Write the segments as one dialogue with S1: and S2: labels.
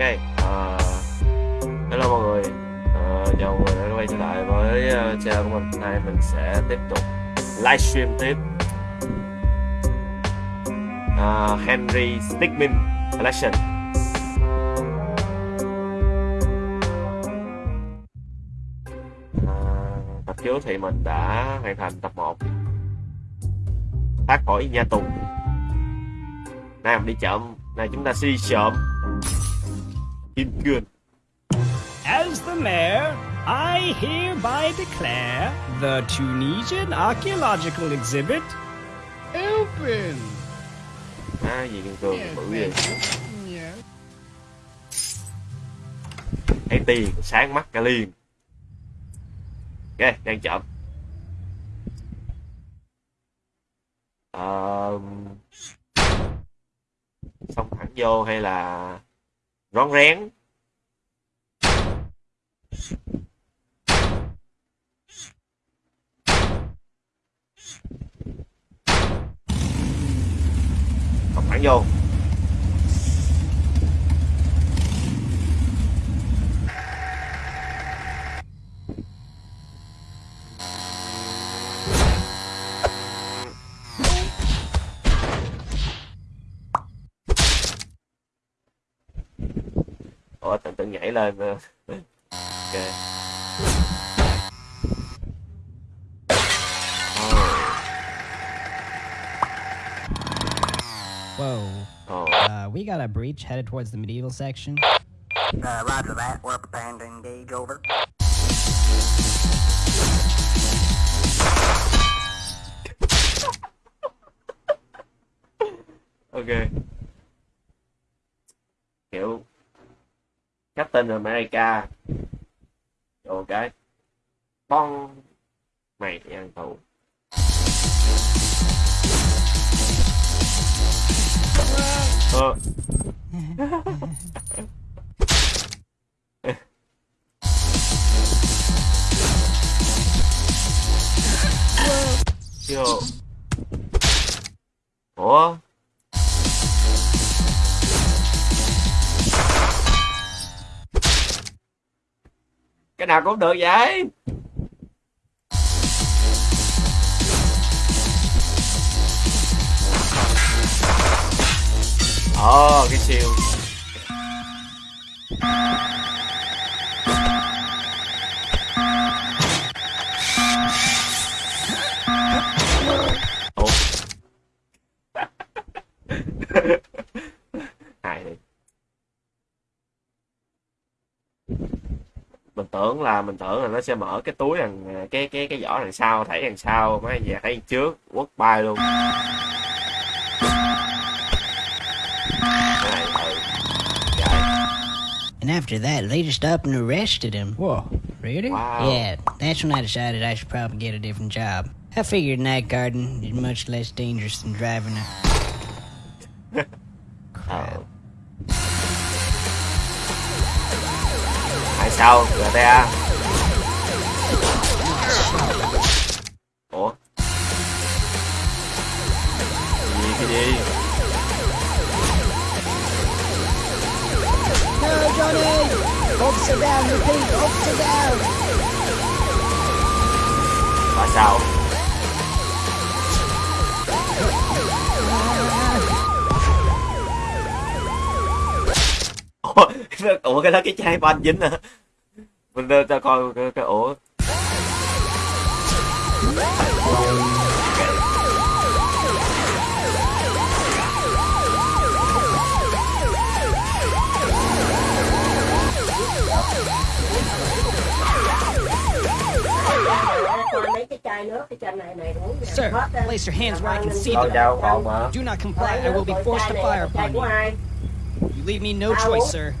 S1: Ok, uh, hello mọi người, ờ, uh, chào mọi người đã quay trở lại với uh, channel của mình. Hôm nay mình sẽ tiếp tục livestream tiếp uh, Henry Stickmin Collection. Uh, tập trước thì mình đã hoàn thành tập 1 thoát khỏi nhà tù. Nay mình đi chậm nay chúng ta sẽ đi trộm Kim Cương.
S2: As the mayor, I hereby declare the Tunisian archaeological exhibit open.
S1: À, gì Kim Cương bự vậy? Thấy tiền sáng mắt cả liền. Ok, đang chậm. Ờ... Xong thẳng vô hay là rón rén. Xong phản vô. Ủa tự tự nhảy lên. Ok
S2: Whoa.
S1: Ồ,
S2: Uh, we got a breach headed towards the medieval section.
S3: Uh, roger that. We're preparing to engage. Over.
S1: ok Captain America ok cái. Bon mày thì ăn tù. Ờ. Yo. Ủa? Nào cũng được vậy. Ồ cái siêu ủa hài đi mình tưởng là mình tưởng là nó sẽ mở cái túi đằng cái cái cái vỏ đằng sau thảy đằng sau mấy về thấy đằng trước quất bay luôn này ừ
S4: And after that, they just up and arrested him.
S2: Whoa, really?
S1: wow
S4: Yeah, that's when I decided I should probably get a different job. I figured night guarding is much less dangerous than driving a.
S1: sao? GTA ủa? Cái gì cái gì?
S4: No, Johnny! Officer down, repeat, officer down!
S1: tại sao? Ủa ủa cái đó cái chai banh dính à mình đưa cho cái, cái
S5: ổ
S2: Sir, place your hands where I can see them. Do not comply, I will be forced to fire upon you. You leave me no choice,
S5: sir.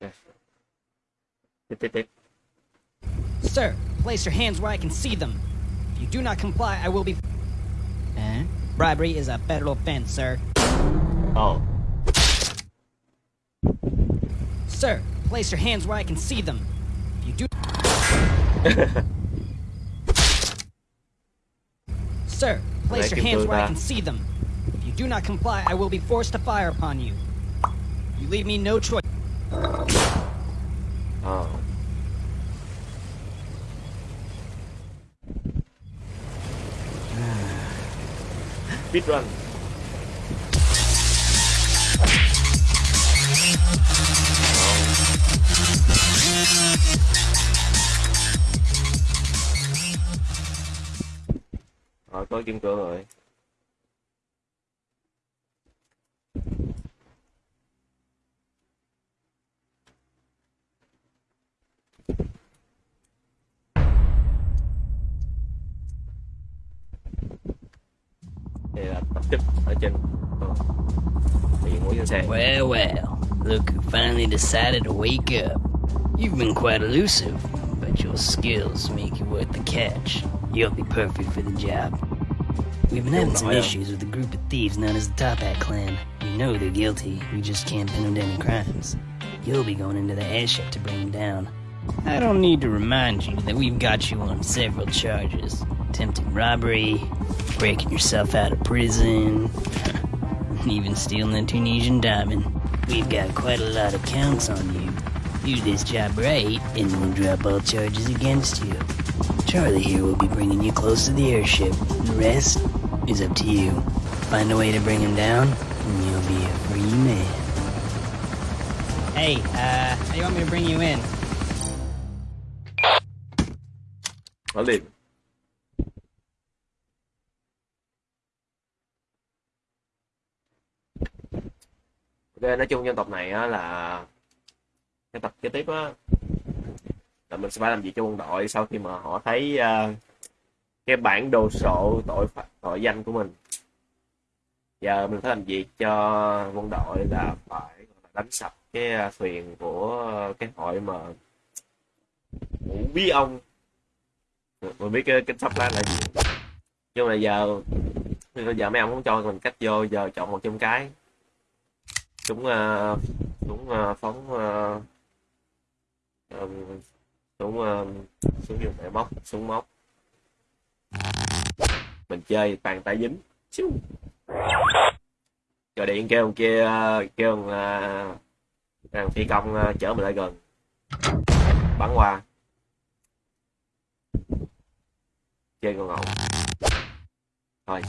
S2: Sir.
S1: tiếp tiếp tiếp
S2: Sir, place your hands where I can see them. If you do not comply, I will be.
S4: Huh?
S2: Bribery is a federal offense, sir.
S1: ồ
S2: Sir, place your hands where I can see them. If you do. Sir, place your
S1: Lấy
S2: hands where I can see them. If you do not comply, I will be forced to fire upon you. You leave me no choice.
S1: Speedrun rồi có kim cương rồi. Đây là tập ở trên ờ, bị mũi trên xe
S4: Well, well, look who finally decided to wake up. You've been quite elusive, but your skills make you worth the catch. You'll be perfect for the job. We've been having oh,
S1: some
S4: issues with a group of thieves known as the Top Hat Clan. We know they're guilty, we just can't pin them to any crimes. You'll be going into the airship to bring them down. I don't need to remind you that we've got you on several charges. Attempted robbery, breaking yourself out of prison, even stealing a Tunisian diamond. We've got quite a lot of counts on you. Do this job right, and we'll drop all charges against you. Charlie here will be bringing you close to the airship. The rest is up to you. Find a way to bring him down, and you'll be a free man.
S2: Hey, uh, how do you want me to bring you in?
S1: nó liền Ờ, nói chung trong tập này á là cái tập kế tiếp á là mình sẽ phải làm gì cho quân đội sau khi mà họ thấy uh, cái bản đồ sộ tội tội danh của mình. Giờ mình phải làm gì cho quân đội là phải đánh sập cái ờ, thuyền của cái hội mà ngũ bí ông. Mình biết cái cái sắp ra là gì. Nhưng mà giờ bây giờ mấy ông không cho mình cách vô giờ chọn một trong cái súng uh, à, súng uh, à, phóng à, uh, um, súng uh, súng dùng để móc súng móc mình chơi bàn tay dính Xíu. rồi điện kêu thằng kia ờ, kêu thằng, ờ, thằng phi công uh, chở mình lại gần bắn qua chơi con ngầu thôi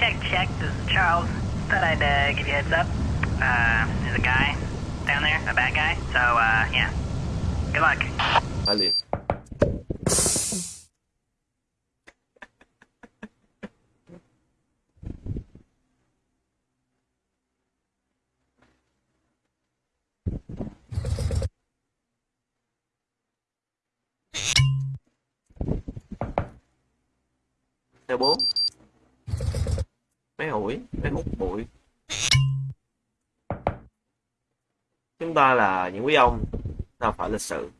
S3: Check, check. This is Charles. Thought I'd uh, give you a heads up. Uh, there's a guy down there, a bad guy. So, uh, yeah. Good luck.
S1: phải liền theo máy ủi hủi hút bụi chúng ta là những quý ông, ta phải lịch sự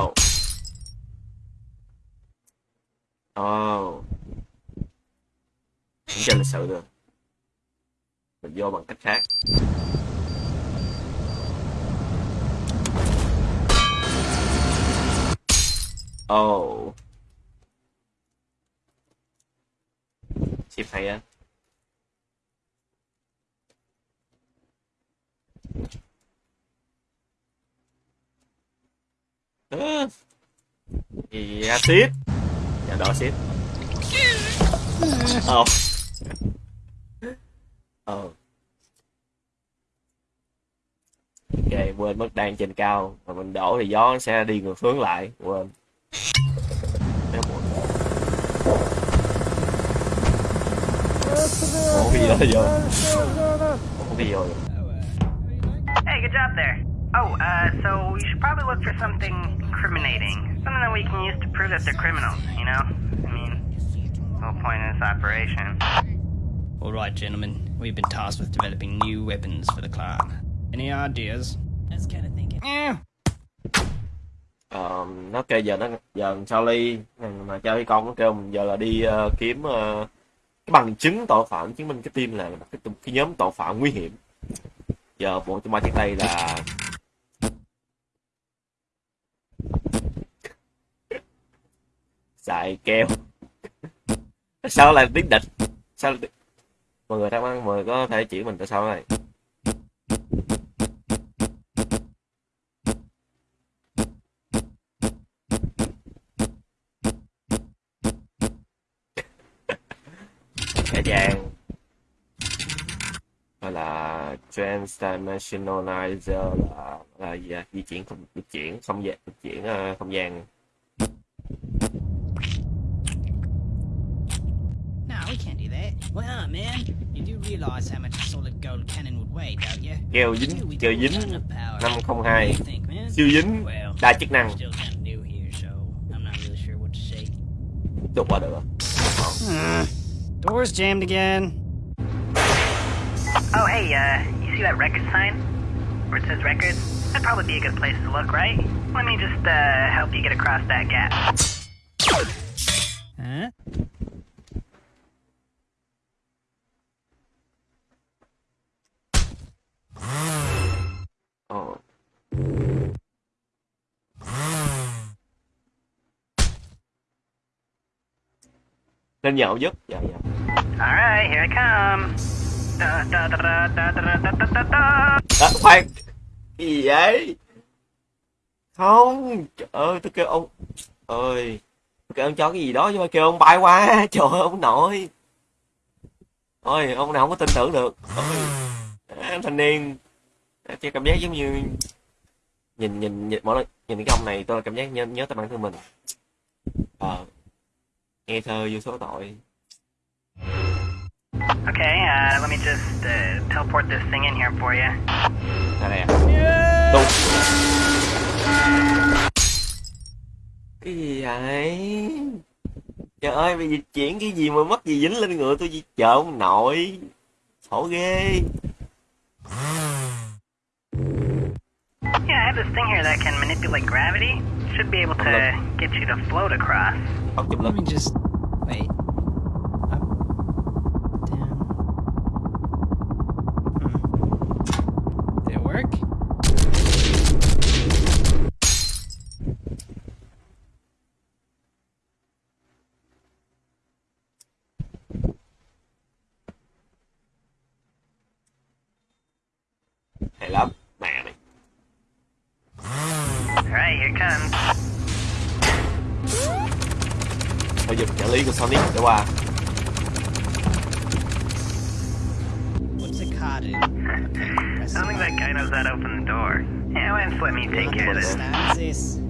S1: Oh. Oh. không chơi lịch sự được mình vô bằng cách khác Oh. Chip hay á Ơ. acid, axit Dạ đó acid. Ờ. Ờ. Ok quên mất đang trên cao. Mà mình đổ thì gió sẽ đi ngược hướng lại. Quên. Ủa cái gì đó vô Ủa cái gì vô
S3: Hey, good job there. Oh, uh, so you should probably look for something incriminating. Something that we can use to prove that they're criminals, you know? I mean, the whole point of this operation.
S2: All right, gentlemen. We've been tasked with developing new weapons for the clan. Any ideas?
S4: I was kind of thinking.
S1: Ờ, nó kêu giờ nó giờ Charlie mà Charlie con nó kêu mình giờ là đi ờ, kiếm ờ, cái bằng chứng tội phạm chứng minh cái team là cái, cái nhóm tội phạm nguy hiểm. Giờ bộ chúng ba trên tay là xài keo. Sao lại tiếng địch? Sao lại... mọi người thắc mắc mọi người có thể chỉ mình tại sao này? transdimensionalizer là là gì di chuyển không di chuyển không gian di chuyển ờ, không gian.
S2: No, we
S1: dính, keo dính.
S4: 502.
S1: Siêu dính, đa chức năng. Được quá được.
S2: Hmm. Doors jammed again.
S3: Oh, hey, uh, see that record sign? Where it says records? That'd probably be a good place to look, right? Let me just, uh, help you get across that gap.
S2: Huh?
S1: Ồ. lên nhậu giúp dạ dạ
S3: Alright, here I come.
S1: à, khoan. Gì vậy? Không. Trời ơi tôi kêu ông ơi kêu ông cho cái gì đó chứ mà kêu ông bay quá. Trời ơi ông nội. Ôi ông nào không có tin tưởng được. Ôi, à, thanh niên. À, cho cảm giác giống như nhìn nhìn nhìn mỗi lần nhìn cái ông này tôi cảm giác nhớ nhớ tới bản thân mình. Ờ à, nghe thơ vô số tội.
S3: Okay, uh, let me just, uh, teleport this thing in here for you.
S1: Đây nè Đúng Cái gì vậy? Trời ơi bây giờ chuyển cái gì mà mất gì dính lên người tôi gì chờ ông nội. Khổ ghê.
S3: Yeah, I have this thing here that can manipulate gravity. Should be able to get you to float across.
S2: Let me just wait.
S1: Hay lắm Mẹ mày
S3: Alright, here comes.
S1: Thôi dùng trợ lý của Sonic để qua
S2: What's a card in? Okay, press
S3: I don't think that guy knows how to open the door. Yeah, why don't let me take care of this?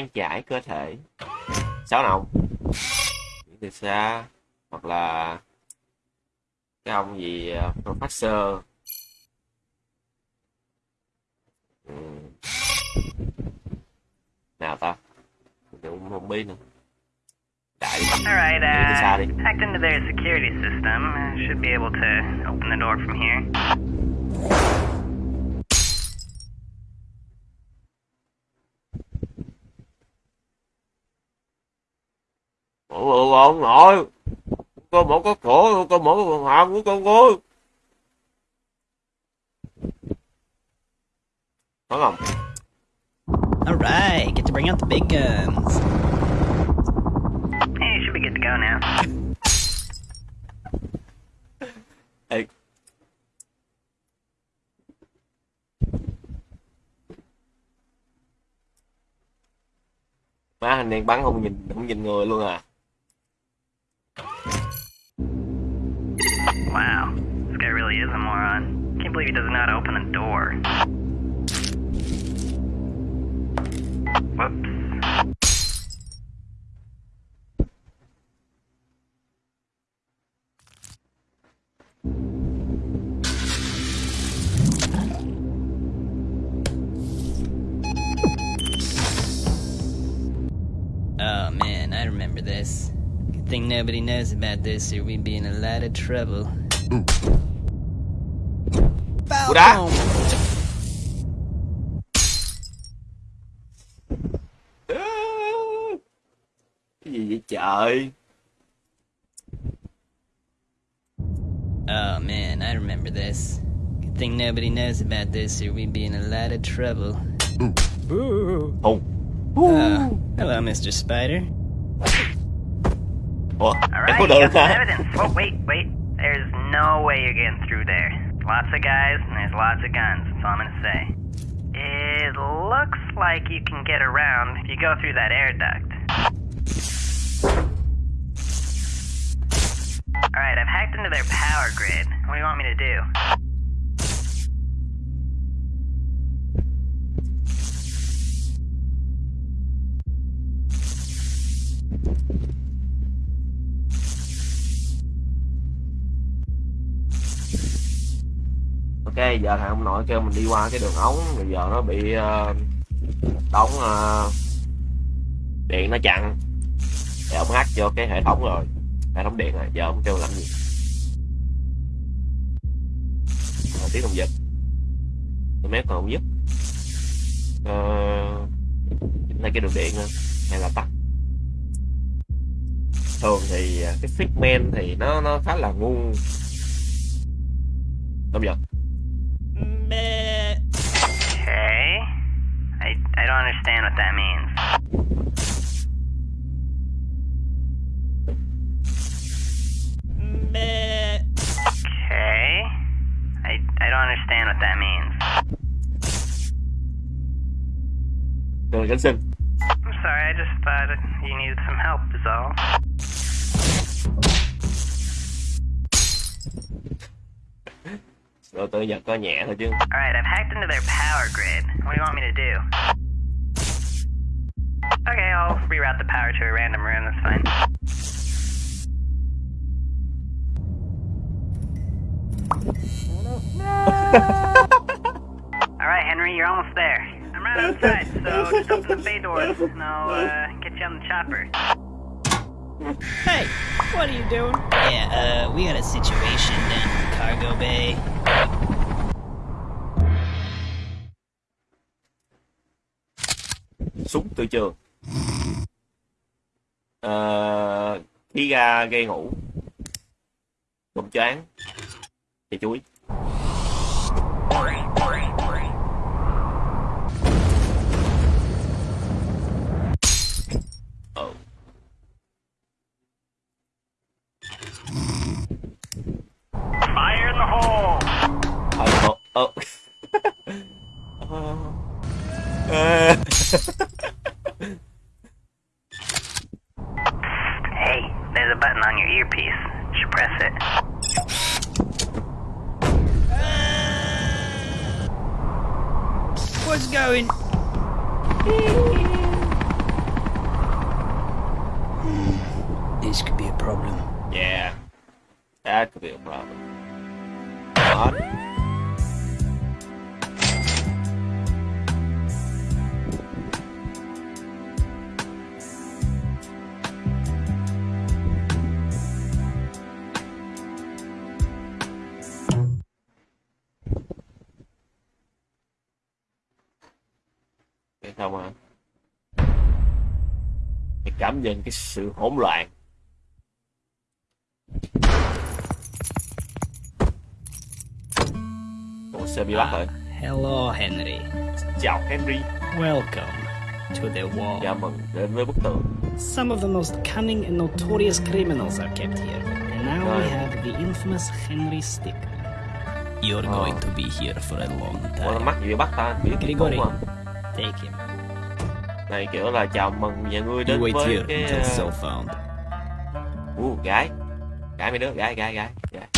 S1: Tan chảy cơ thể. Sáu nòng Chuyển từ xa hoặc là cái ông gì uh, professor. Ừ. nào ta? Mình cũng không biết nữa. Đại
S3: Alright, uh, hacked into their security system. Should be able to open the door from here.
S1: Ông nội con mở có cửa con mở cái hàm của con ơi có không
S2: All right, get to bring out the big guns.
S3: Hey, should be good to go now.
S1: Ê. má hình đen bắn không nhìn không nhìn người luôn à
S3: is a moron. Can't believe he does not open the door. Whoops.
S4: Oh man, I remember this. Good thing nobody knows about this or we'd be in a lot of trouble.
S1: Ooh đá.
S4: Falcon!
S1: Cái gì vậy trời?
S4: Oh man, I remember this. Good thing nobody knows about this, or we'd be in a lot of trouble. Boo!
S1: Hùng.
S4: Uh, hello, Mr. Spider.
S1: Ủa,
S3: All
S1: em
S3: right,
S1: có
S3: you got some evidence. Oh, wait, wait. There's no way you're getting through there. Lots of guys and there's lots of guns. That's all I'm gonna say. It looks like you can get around if you go through that air duct. All right, I've hacked into their power grid. What do you want me to do?
S1: Cái giờ thằng ông nội kêu mình đi qua cái đường ống, bây giờ nó bị ờ, đóng ờ, điện nó chặn. Thì ông hát cho cái hệ thống rồi, hệ thống điện rồi, giờ ông kêu làm gì? Ờ, tiếng đồng giật. Tôi còn không giúp. uh, này cái đường điện nữa, hay là tắt. Thường thì ờ, cái fixman thì nó nó khá là ngu. Đồng giật.
S3: I, I don't understand what that means.
S4: Meh.
S3: Okay. I, I don't understand what that means.
S1: Đường cảnh sinh.
S3: I'm sorry, I just thought you needed some help, is all.
S1: Rồi tự giật có nhẹ thôi chứ.
S3: Alright, I've hacked into their power grid. What do you want me to do? Okay, I'll reroute the power to a random room, that's fine. Alright, Henry, you're almost there. I'm right outside, so just open the bay doors and I'll uh, get you on the chopper.
S4: Hey, what are you doing? Yeah, uh, we got a situation down in the cargo bay.
S1: Súng từ trường. Ờ, khí ga gây ngủ. Cụm choáng. Thì chuối. Ờ.
S3: Fire in the hole!
S1: Ờ. Mày cảm nhận cái sự hỗn loạn Ủa sao bị bắt ah, rồi?
S4: Hello, Henry.
S1: Chào Henry,
S4: Welcome to the wall.
S1: chào mừng đến với bức tường.
S6: Some of the most cunning and notorious criminals are kept here. And now we have the infamous Henry Sticker.
S4: You're
S1: Oh.
S4: going to be here for a long
S1: Ủa
S4: time.
S1: mắc gì bắt ta? Biết
S4: Grigori. Take him.
S1: Này kiểu là chào mừng nhà ngươi đến với cái... Uh, uh, gái. Gái mấy đứa, gái, gái, gái. Gái.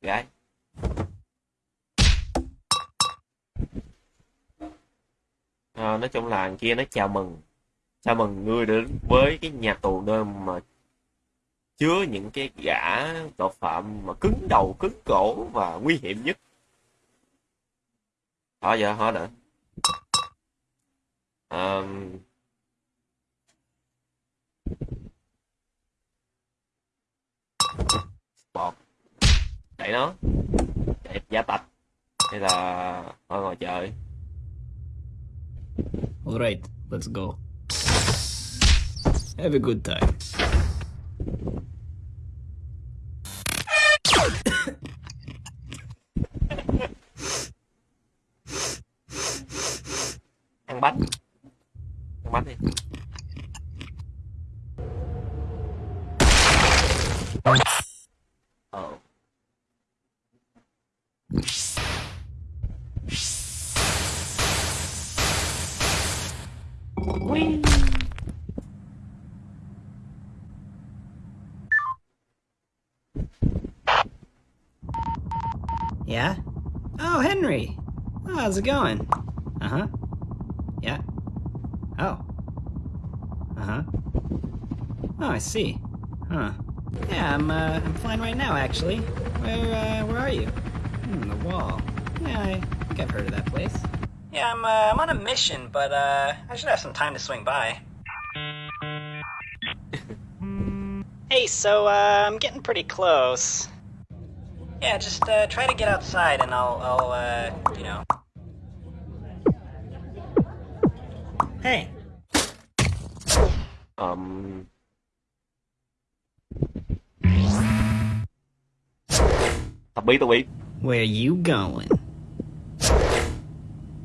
S1: gái. Ờ, nói chung là kia nó chào mừng chào mừng ngươi đến với cái nhà tù nơi mà chứa những cái gã tội phạm mà cứng đầu cứng cổ và nguy hiểm nhất thôi giờ thôi nữa Ờm, bọt. Đẩy nó. Chạy giá tạch hay là thôi ngồi chơi
S4: Alright, let's go. Have a good time.
S1: ăn bánh
S4: yeah Oh, Henry. Oh, how's it going? Uh huh. Yeah. Oh. Uh huh. Oh, I see. Huh. Yeah, I'm uh, I'm flying right now, actually. Where uh, where are you? Hmm, the wall. Yeah, I think I've heard of that place. Yeah, I'm uh, I'm on a mission, but uh, I should have some time to swing by. hey, so uh, I'm getting pretty close. Yeah, just uh, try to get outside, and I'll I'll uh, you know. Hey.
S1: Um tập bí tôi biết
S4: Where you going?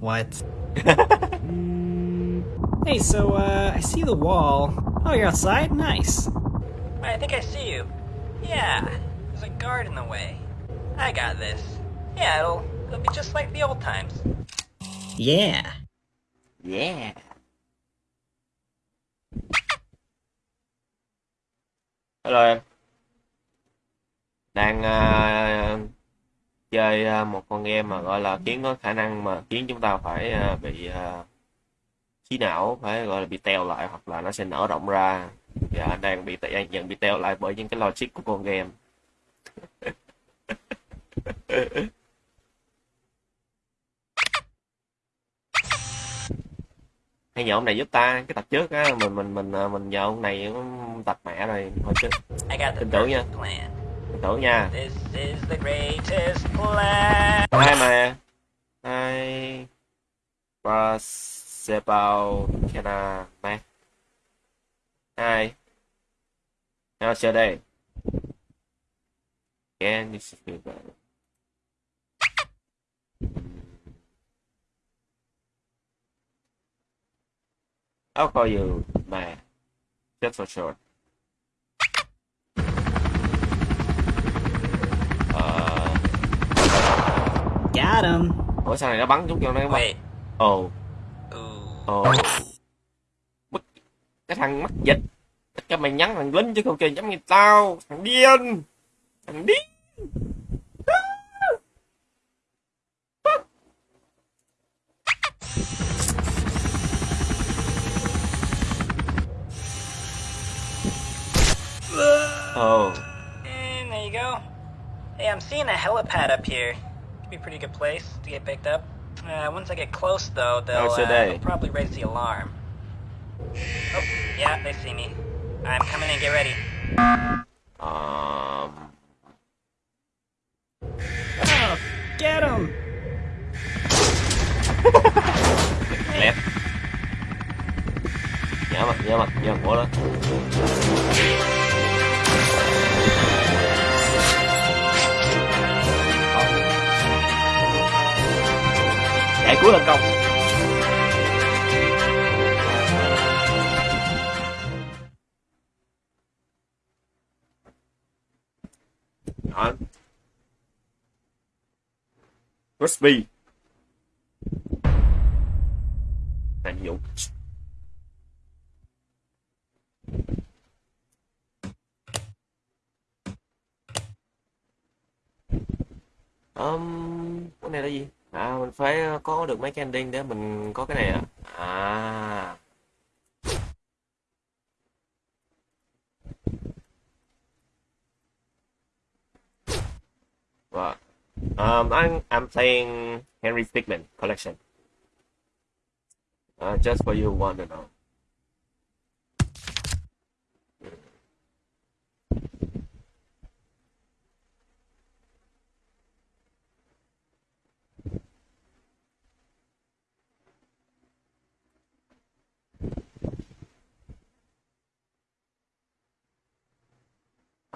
S4: What? hey, so, uh, I see the wall. Oh, you're outside? Nice. I think I see you. Yeah, there's a guard in the way. I got this. Yeah, it'll, it'll be just like the old times. Yeah.
S1: yeah hello em. Đang uh, chơi uh, một con game mà gọi là khiến có khả năng mà khiến chúng ta phải uh, bị à, trí não phải gọi là bị teo lại hoặc là nó sẽ nở rộng ra. Và anh đang bị đang dần bị teo lại bởi những cái logic của con game. hay nhờ ông này giúp ta cái tập trước á mình mình mình à, mình nhờ ông này tập mẹ rồi thôi chứ Tin tưởng nha. tin tưởng nha.
S4: This is
S1: hai mà hai Brasebao Kena Mac hai nào chờ đây. Can you speak that? I'll call you Ma. Just for short. Ờ,
S4: Got him.
S1: ủa sao này nó bắn chúng cho nó bắn?
S4: Wait.
S1: Ồ, ồ. Mất cái thằng mất dịch. Cho mày nhắn thằng lính chứ không kêu nhắm như tao, thằng điên. Thằng điên. Ồ,
S4: And there you go. Hey, I'm seeing a helipad up here. Could be a pretty good place to get picked up. Uh, once I get close, though, they'll,
S1: How's
S4: uh, they'll probably raise the alarm. Oh, yeah, they see me. I'm coming in. Get ready.
S1: um,
S4: Oh, get him!
S1: lép. Nhớ mặt, nhớ mặt, chạy cuối của công. Đó. Crispy. Là nhiệm vụ. Um, cái này là gì? À, mình phải ờ, có được mấy cái ending để mình có cái này à? À. Right. Um, I'm I'm playing Henry Figman collection. Uh, just for you want to know.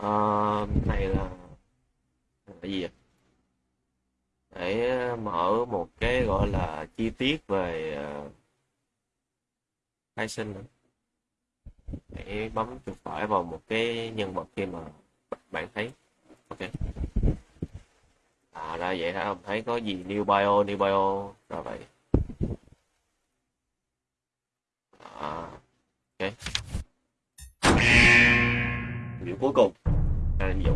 S1: Ờ, này là cái gì vậy? để mở một cái gọi là chi tiết về ờ, khai sinh để bấm chuột phải vào một cái nhân vật khi mà bạn thấy. Ok. À ra vậy hả? Ông thấy có gì new bio new bio? Ra vậy. À, ok. Biểu cuối cùng. Là nhiệm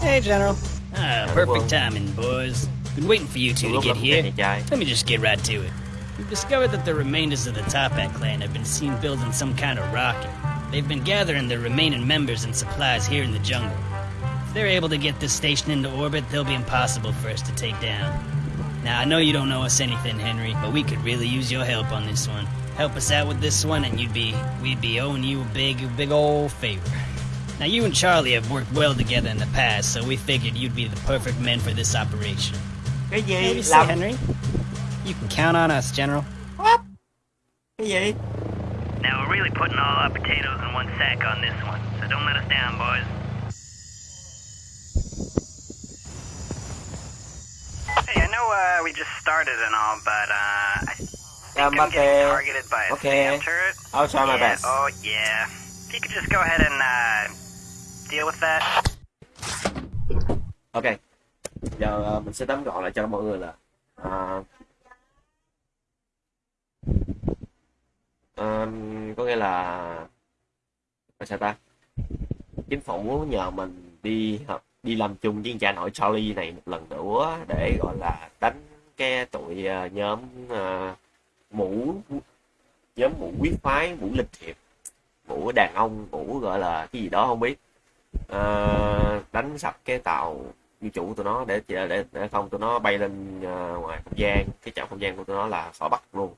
S6: Hey, General.
S4: Ah, perfect timing, boys. Been waiting for you two to get here. Let me just get right to it. We've discovered that the remainders of the Topak clan have been seen building some kind of rocket. They've been gathering their remaining members and supplies here in the jungle. If they're able to get this station into orbit, they'll be impossible for us to take down. Now, I know you don't know us anything, Henry, but we could really use your help on this one. Help us out with this one, and you'd be we'd be owing you a big, big old favor. Now, you and Charlie have worked well together in the past, so we figured you'd be the perfect men for this operation.
S1: cái gì
S6: Maybe say, Henry. You can count on us, General.
S1: cái gì
S3: Now we're really putting all our potatoes in one sack on this one, so don't let us down, boys. Hey, I know uh, we just started and all, but uh, I think
S1: Um,
S3: I'm getting
S1: okay.
S3: targeted by a
S1: Okay.
S3: Turret.
S1: I'll try my
S3: yeah,
S1: best
S3: Oh yeah. If you could just go ahead and uh, deal with that.
S1: ok giờ ờ, mình sẽ tóm gọn lại cho mọi người là à, ờ, có nghĩa là là sao ta chính phủ nhờ mình đi hợp đi làm chung với cha nội Charlie này một lần nữa để gọi là đánh cái tụi ờ, nhóm uh, mũ nhóm mũ quyết phái mũ lịch thiệp mũ đàn ông mũ gọi là cái gì đó không biết. Uh, đánh sập cái tàu vũ trụ tụi nó để để để không tụi nó bay lên uh, ngoài không gian. Cái trạm không gian của tụi nó là khỏi bắt luôn.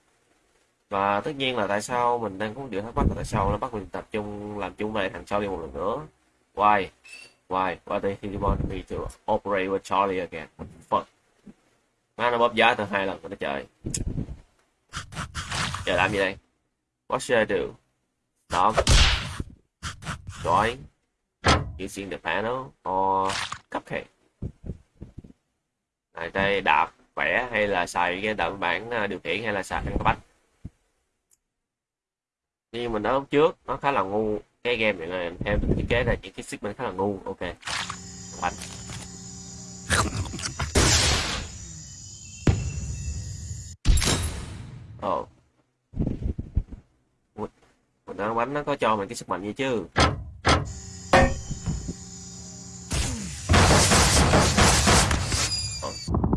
S1: Và tất nhiên là tại sao mình đang có điều thắc mắc là tại sao nó bắt mình tập trung làm chung với thằng đi một lần nữa? Why? Why? Why did he want me to operate with Charlie again? What the fuck. Má nó bóp giá từ hai lần rồi nó trời giờ làm gì đây? What should I do? Stop Drawing. using the panel or cupcake. Này, đây, đạp vẽ hay là xài cái đậm bản à, điều khiển hay là xài cái bách như mình nói lúc trước, nó khá là ngu cái game này là em thiết kế là những cái segment khá là ngu. Ok. Bánh ồ. Mình nói bánh nó có cho mình cái sức mạnh gì chứ?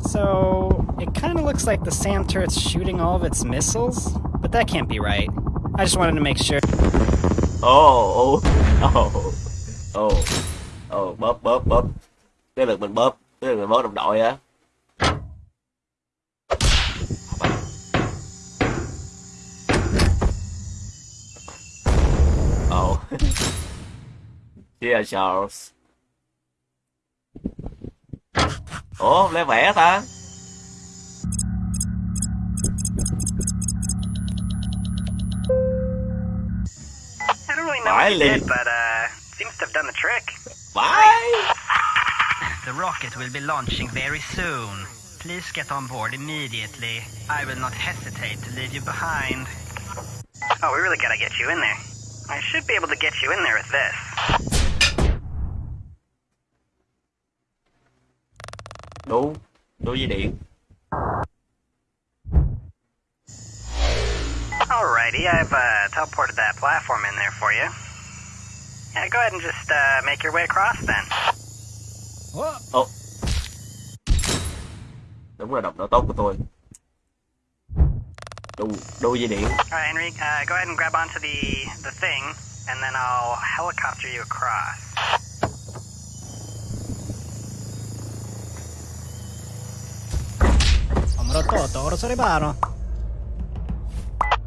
S6: So, it kind of looks like the SAM turret's shooting all of its missiles, but that can't be right. I just wanted to make sure
S1: ồ ồ ồ ồ bóp bóp bóp cái lượt mình bóp cái lượt mình bóp đồng đội á ồ Cheers Charles ủa lấy vẽ ta
S3: I don't really know what you
S1: Riley.
S3: did, but uh, seems to have done the trick.
S1: bye
S3: The rocket will be launching very soon. Please get on board immediately. I will not hesitate to leave you behind. Oh, we really gotta get you in there. I should be able to get you in there with this.
S1: đu đu dây điện
S3: Alrighty, I've uh, teleported that platform in there for you. Yeah, go ahead and just uh, make your way across then.
S1: Oh, Đúng là độc độ tốt của tôi. Đu, đu dây điện.
S3: Alright, Henry, uh, go ahead and grab onto the the thing, and then I'll helicopter you across.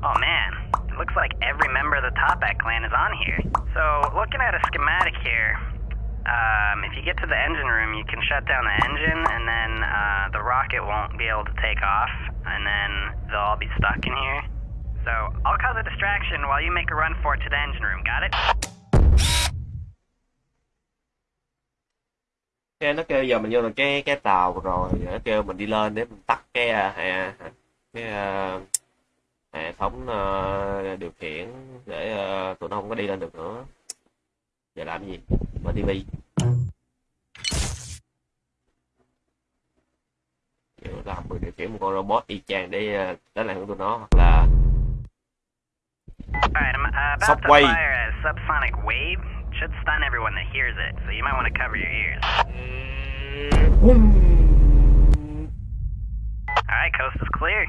S3: Oh man, it looks like every member of the Topak clan is on here. So, looking at a schematic here, Um, if you get to the engine room, you can shut down the engine, and then uh, the rocket won't be able to take off, and then they'll all be stuck in here. So I'll cause a distraction while you make a run for it to the engine room. Got it?
S1: cái nó kêu giờ mình vô được cái cái tàu rồi nó kêu mình đi lên để mình tắt cái à, cái à, hệ thống à, điều khiển để à, tụi nó không có đi lên được nữa giờ làm gì mở tivi làm mình điều khiển một con robot y chang để à, đánh lại tụi nó hoặc là
S3: uh,
S1: wave.
S3: fire a subsonic wave. Should stun everyone that hears it, so you might want to cover your ears. Alright, coast is clear.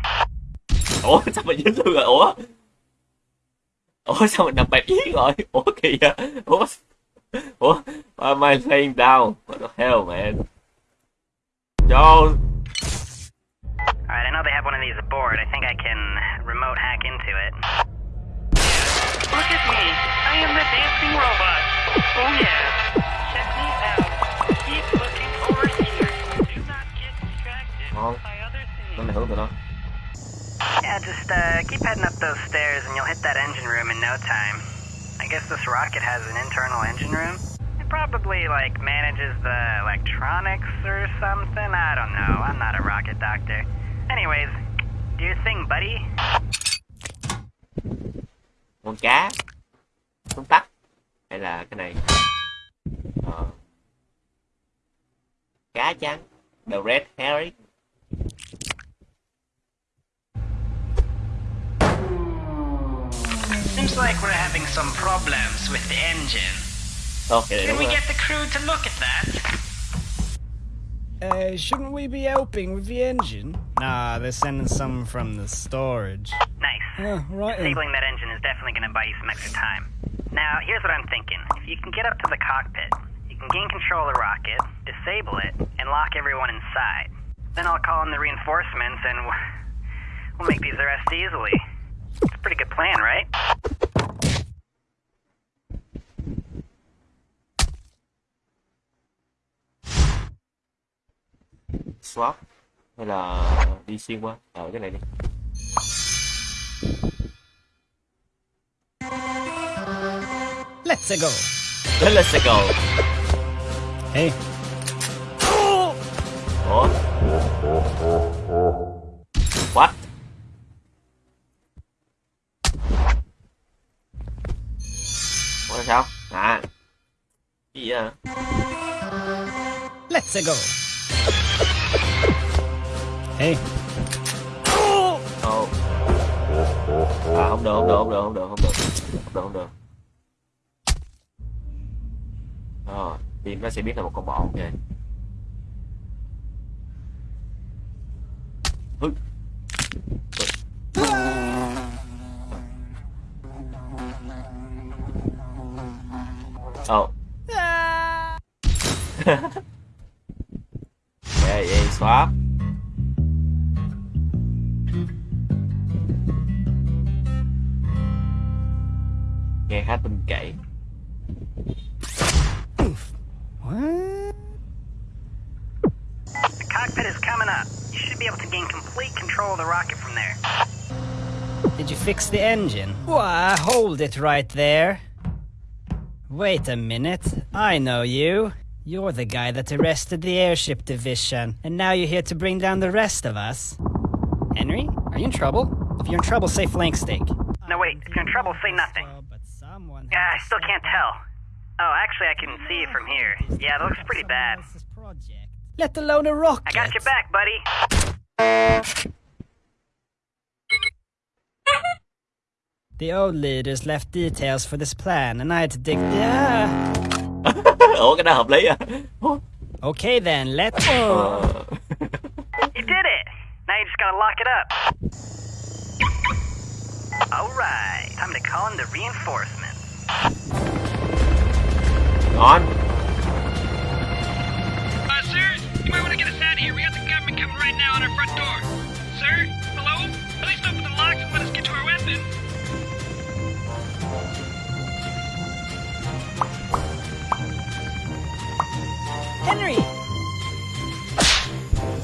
S1: Ủa sao mình dính luôn rồi ủa ủa sao mình nằm bẹp yến rồi ủa kìa ủa ủa why am I laying down what the hell man Yo
S3: Alright, I know they have one of these aboard. I think I can remote hack into it.
S7: Look at me. I am the dancing robot. Oh yeah. Check me out. Keep looking over here. Do not get distracted
S1: ngon
S7: by other
S1: nó
S7: things.
S3: Yeah, just uh, keep heading up those stairs and you'll hit that engine room in no time. I guess this rocket has an internal engine room. It probably, like, manages the electronics or something. I don't know. I'm not a rocket doctor. Anyways, do your thing, buddy.
S1: con cá con tắc hay là cái này ờ. cá trắng the red herring
S3: Seems like we're having some problems with the engine.
S1: ok we get
S3: the crew to look at that?
S4: Uh, shouldn't we be helping with the engine? Nah, they're sending some from the storage.
S3: Nice.
S4: Oh, right.
S3: Disabling that engine is definitely going to buy you some extra time. Now, here's what I'm thinking. If you can get up to the cockpit, you can gain control of the rocket, disable it, and lock everyone inside. Then I'll call in the reinforcements and we'll make these arrests easily. It's a pretty good plan, right?
S1: Swap hay là đi xuyên qua? Ờ cái này đi.
S4: Let's go.
S1: Let's go.
S4: Hey.
S1: ủa? What? Ủa sao? À. Cái gì à
S4: Let's go. Hey.
S1: Ồ. À không được, không được, không được, không được, không được. Không được, không được. Rồi, team nó sẽ biết là một con bọ ok. Hứ. Ồ. Yeah, yeah, swap.
S4: Did you fix the engine? Why, hold it right there. Wait a minute. I know you. You're the guy that arrested the airship division, and now you're here to bring down the rest of us. Henry, are you in trouble? If you're in trouble, say flank steak.
S3: No, wait. If you're in trouble, say nothing.
S4: But someone
S3: Yeah, I still can't tell. Oh, actually, I can see it from here. Yeah, it looks pretty bad.
S4: Let alone a rocket.
S3: I got your back, buddy.
S4: The old leaders left details for this plan, and I had to dig. Yeah.
S1: ủa cái đó hợp lý à
S4: Okay then, let's.
S1: Ờ.
S3: You did it! Now you just gotta lock it up. Alright, time to call in the reinforcements.
S1: ngon
S7: Uh, sir, you might want to get us out of here. We got the government coming right now on our front door. Sir? Hello? At least open the locks and let us get to our weapons.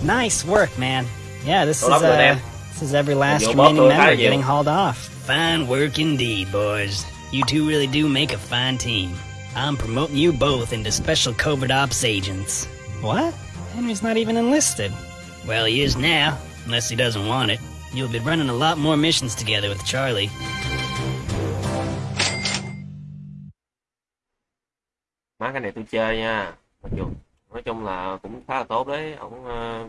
S6: Nice work, man. Yeah, this
S1: Tốt
S6: is uh, this is every last remaining
S1: boss tôi khá là
S6: member getting hauled off.
S4: Fine work indeed, boys. You two really do make a fine team. I'm promoting you both into special covert ops agents.
S6: What? Henry's not even enlisted.
S4: Well, he is now, unless he doesn't want it. You'll be running a lot more missions together with Charlie.
S1: má cái này tôi chơi nha mặc dù nói chung là cũng khá là tốt đấy ổng ờ,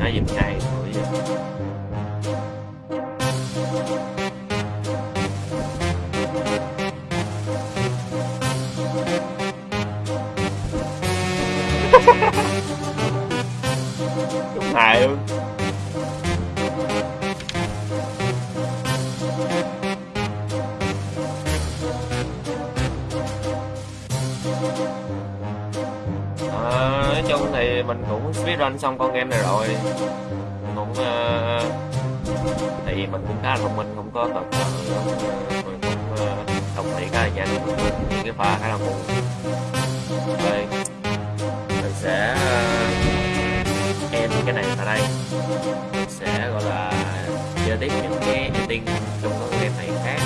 S1: hai gì ngày rồi vậy hài luôn. Mình cũng speedrun xong con game này rồi. Mình cũng ờ, thì mình cũng khá là thông minh không có tập mình cũng ờ, đồng ý khá là nhanh những cái pha khá là ngu rồi mình sẽ ờ, uh, em cái này ở đây. Mình sẽ gọi là chơi tiếp những cái editing trong các game này khác.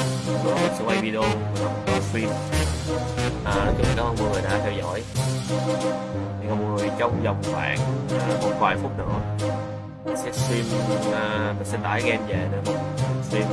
S1: Mình sẽ quay video mình không có phim. À, nói chung cảm ơn mọi người đã theo dõi. Thì mọi người trong vòng khoảng à, một vài phút nữa mình sẽ stream uh, à, mình sẽ tải game về để mình stream